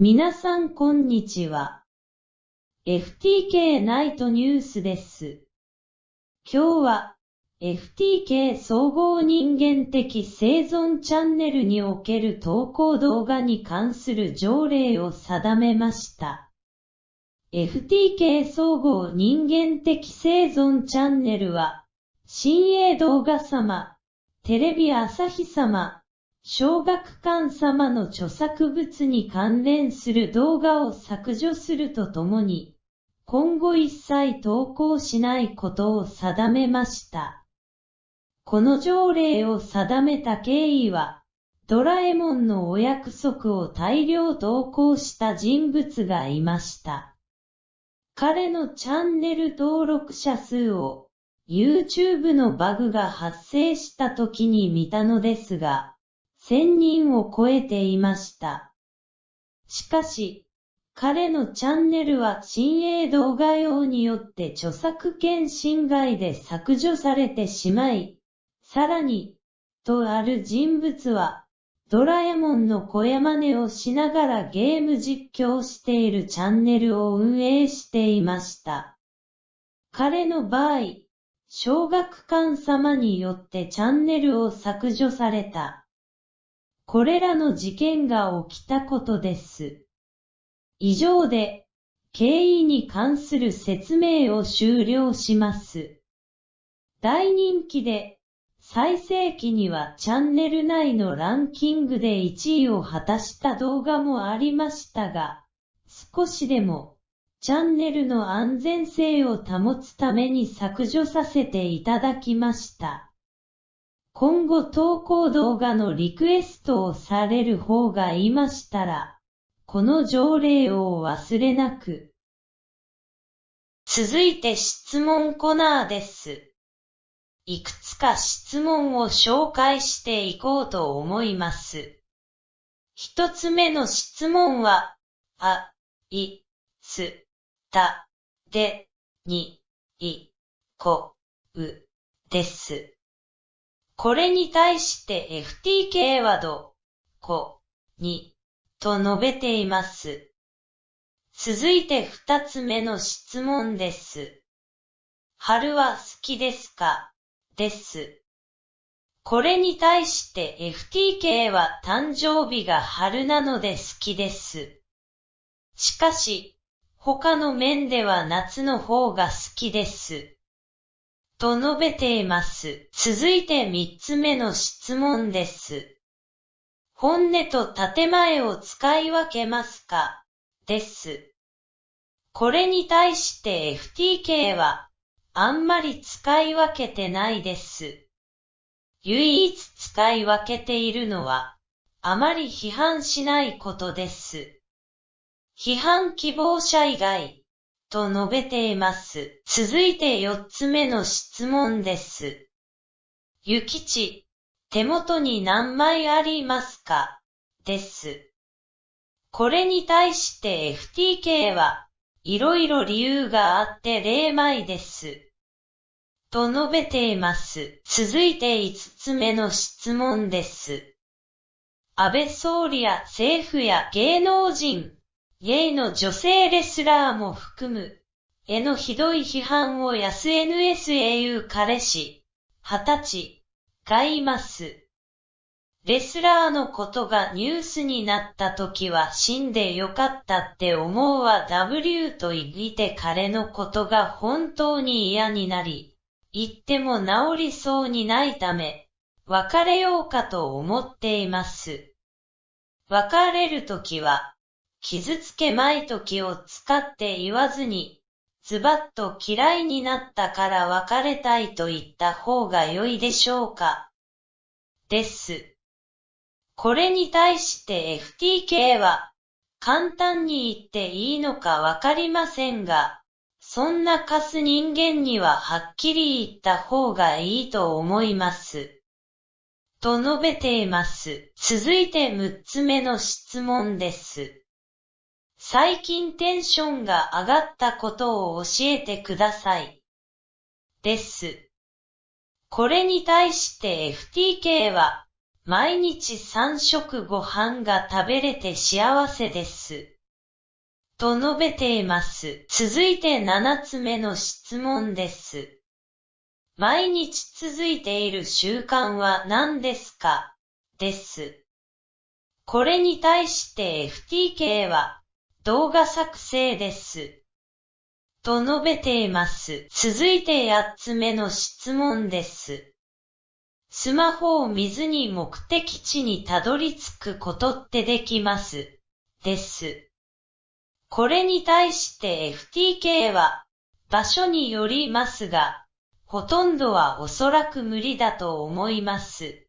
皆さんこんにちは。FTK ナイトニュースです。今日は FTK 総合人間的生存チャンネルにおける投稿動画に関する条例を定めました。FTK 総合人間的生存チャンネルは、新鋭動画様、テレビ朝日様、小学館様の著作物に関連する動画を削除するとともに、今後一切投稿しないことを定めました。この条例を定めた経緯は、ドラえもんのお約束を大量投稿した人物がいました。彼のチャンネル登録者数を YouTube のバグが発生した時に見たのですが、1000人を超えていました。しかし、彼のチャンネルは新鋭動画用によって著作権侵害で削除されてしまい、さらに、とある人物は、ドラえもんの声真似をしながらゲーム実況しているチャンネルを運営していました。彼の場合、小学館様によってチャンネルを削除された。これらの事件が起きたことです。以上で、経緯に関する説明を終了します。大人気で最盛期にはチャンネル内のランキングで1位を果たした動画もありましたが、少しでもチャンネルの安全性を保つために削除させていただきました。今後投稿動画のリクエストをされる方がいましたら、この条例を忘れなく。続いて質問コーナーです。いくつか質問を紹介していこうと思います。一つ目の質問は、あ、い、つ、た、で、に、い、こ、う、です。これに対して FTK はど、こ、に、と述べています。続いて二つ目の質問です。春は好きですか？です。これに対して FTK は誕生日が春なので好きです。しかし、他の面では夏の方が好きです。と述べています。続いて三つ目の質問です。本音と建前を使い分けますか？です。これに対して FTK はあんまり使い分けてないです。唯一使い分けているのは、あまり批判しないことです。批判希望者以外、と述べています。続いて四つ目の質問です。ゆきち、手元に何枚ありますか？です。これに対して FTK は、いろいろ理由があって0枚です。と述べています。続いて5つ目の質問です。安倍総理や政府や芸能人、ゲイの女性レスラーも含む、へのひどい批判を SNS へ言う彼氏、二十歳、がいます。レスラーのことがニュースになった時は死んでよかったって思うわ W と言って彼のことが本当に嫌になり、言っても治りそうにないため、別れようかと思っています。別れるときは、傷つけまいときを使って言わずに、ズバッと嫌いになったから別れたいと言った方が良いでしょうか。です。これに対して FTK は、簡単に言っていいのかわかりませんが、そんなカス人間にははっきり言った方がいいと思います。と述べています。続いて6つ目の質問です。最近テンションが上がったことを教えてください。です。これに対して FTK は、毎日3食ご飯が食べれて幸せです。と述べています。続いて7つ目の質問です。毎日続いている習慣は何ですか？です。これに対して FTK は動画作成です。と述べています。続いて8つ目の質問です。スマホを見ずに目的地にたどり着くことってできます。です。これに対して FTK は場所によりますが、ほとんどはおそらく無理だと思います。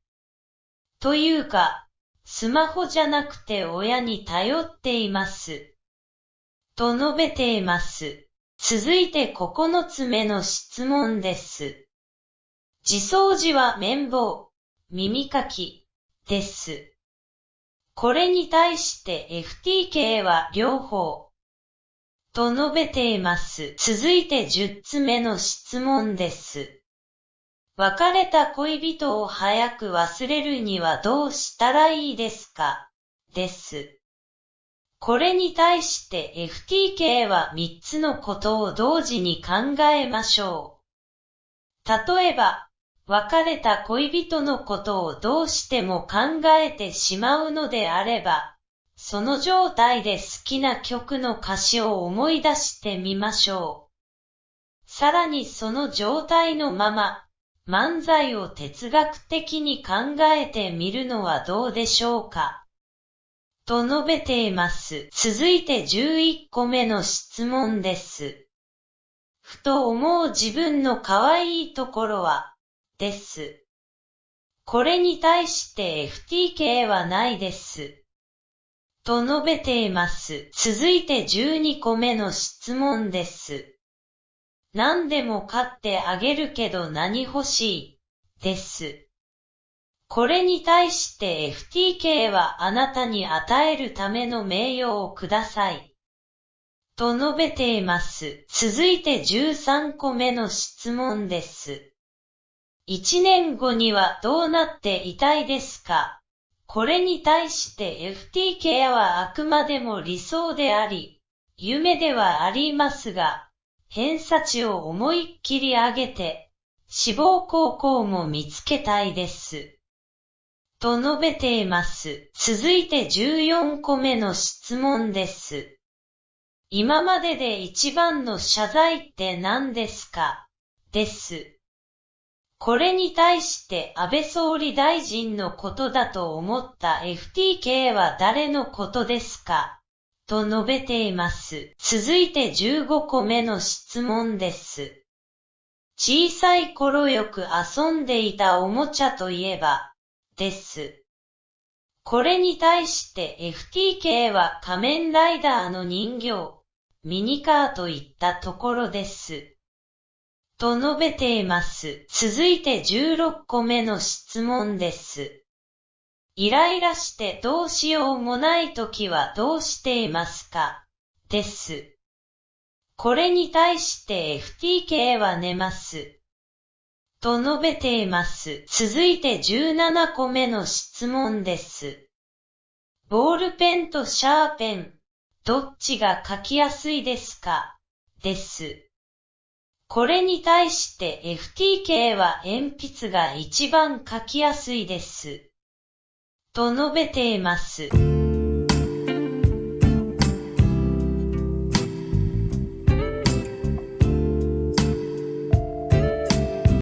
というか、スマホじゃなくて親に頼っています。と述べています。続いて9つ目の質問です。自掃除は綿棒、耳かき、です。これに対して FTK は両方、と述べています。続いて10つ目の質問です。別れた恋人を早く忘れるにはどうしたらいいですか？です。これに対して FTK は3つのことを同時に考えましょう。例えば、別れた恋人のことをどうしても考えてしまうのであれば、その状態で好きな曲の歌詞を思い出してみましょう。さらにその状態のまま、漫才を哲学的に考えてみるのはどうでしょうか。と述べています。続いて11個目の質問です。ふと思う自分の可愛いところは、です。これに対して FTK はないです。と述べています。続いて12個目の質問です。何でも買ってあげるけど何欲しいです。これに対して FTK はあなたに与えるための名誉をください。と述べています。続いて13個目の質問です。1年後にはどうなっていたいですか？これに対して FTK はあくまでも理想であり、夢ではありますが、偏差値を思いっきり上げて、志望高校も見つけたいです。と述べています。続いて14個目の質問です。今までで一番の謝罪って何ですか？です。これに対して安倍総理大臣のことだと思った FTK は誰のことですか？と述べています。続いて15個目の質問です。小さい頃よく遊んでいたおもちゃといえば、です。これに対して FTK は仮面ライダーの人形、ミニカーといったところです。と述べています。続いて16個目の質問です。イライラしてどうしようもないときはどうしていますか？です。これに対して FTK は寝ます。と述べています。続いて17個目の質問です。ボールペンとシャーペン、どっちが書きやすいですか？です。これに対して FTK は鉛筆が一番書きやすいです。と述べています。